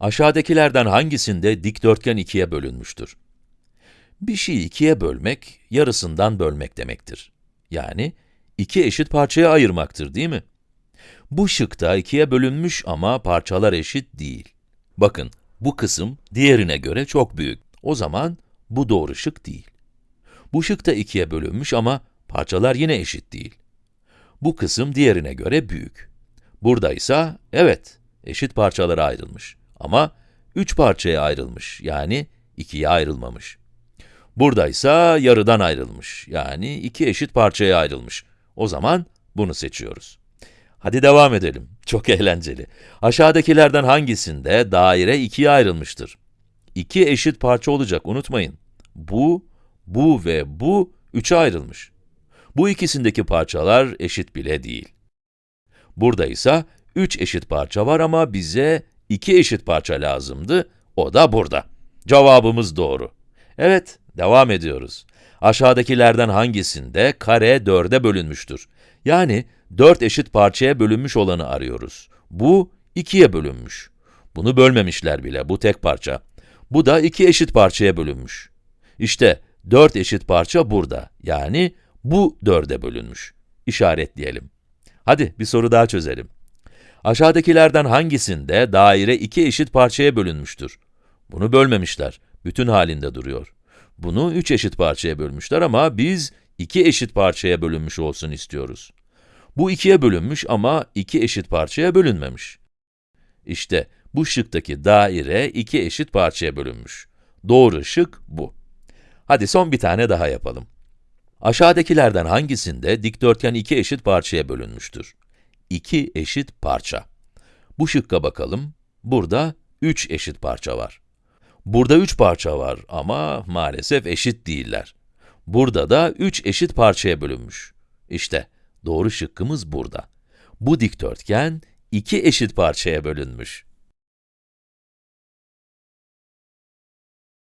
Aşağıdakilerden hangisinde dikdörtgen ikiye bölünmüştür? Bir şeyi ikiye bölmek, yarısından bölmek demektir. Yani, iki eşit parçaya ayırmaktır, değil mi? Bu şıkta ikiye bölünmüş ama parçalar eşit değil. Bakın, bu kısım diğerine göre çok büyük. O zaman bu doğru şık değil. Bu şık da ikiye bölünmüş ama parçalar yine eşit değil. Bu kısım diğerine göre büyük. Burada ise, evet, eşit parçalara ayrılmış. Ama üç parçaya ayrılmış, yani ikiye ayrılmamış. Burada ise yarıdan ayrılmış, yani iki eşit parçaya ayrılmış. O zaman bunu seçiyoruz. Hadi devam edelim. Çok eğlenceli. Aşağıdakilerden hangisinde daire ikiye ayrılmıştır? İki eşit parça olacak, unutmayın. Bu, bu ve bu üçe ayrılmış. Bu ikisindeki parçalar eşit bile değil. Burada ise üç eşit parça var ama bize iki eşit parça lazımdı, o da burada. Cevabımız doğru. Evet, devam ediyoruz. Aşağıdakilerden hangisinde kare dörde bölünmüştür? Yani, dört eşit parçaya bölünmüş olanı arıyoruz. Bu, ikiye bölünmüş. Bunu bölmemişler bile, bu tek parça. Bu da iki eşit parçaya bölünmüş. İşte, dört eşit parça burada, yani bu dörde bölünmüş. İşaretleyelim. Hadi, bir soru daha çözelim. Aşağıdakilerden hangisinde daire iki eşit parçaya bölünmüştür? Bunu bölmemişler, bütün halinde duruyor. Bunu üç eşit parçaya bölmüşler ama biz iki eşit parçaya bölünmüş olsun istiyoruz. Bu ikiye bölünmüş ama iki eşit parçaya bölünmemiş. İşte bu şıktaki daire iki eşit parçaya bölünmüş. Doğru şık bu. Hadi son bir tane daha yapalım. Aşağıdakilerden hangisinde dikdörtgen iki eşit parçaya bölünmüştür? İki eşit parça. Bu şıkka bakalım. Burada üç eşit parça var. Burada üç parça var ama maalesef eşit değiller. Burada da üç eşit parçaya bölünmüş. İşte, doğru şıkkımız burada. Bu dikdörtgen iki eşit parçaya bölünmüş.